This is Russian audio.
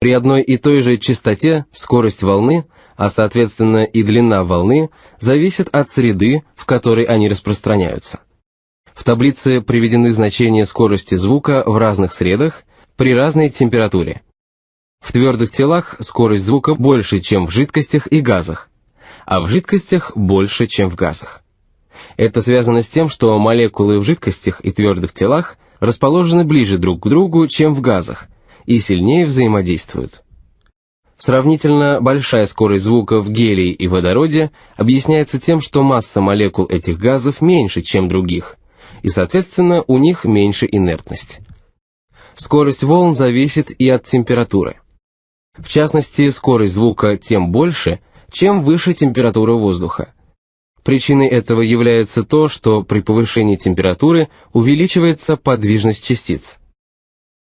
При одной и той же частоте скорость волны, а соответственно и длина волны, зависит от среды, в которой они распространяются. В таблице приведены значения скорости звука в разных средах при разной температуре. В твердых телах скорость звука больше, чем в жидкостях и газах, а в жидкостях больше, чем в газах. Это связано с тем, что молекулы в жидкостях и твердых телах расположены ближе друг к другу, чем в газах, и сильнее взаимодействуют. Сравнительно большая скорость звука в гелии и водороде объясняется тем, что масса молекул этих газов меньше, чем других, и, соответственно, у них меньше инертность. Скорость волн зависит и от температуры. В частности, скорость звука тем больше, чем выше температура воздуха. Причиной этого является то, что при повышении температуры увеличивается подвижность частиц.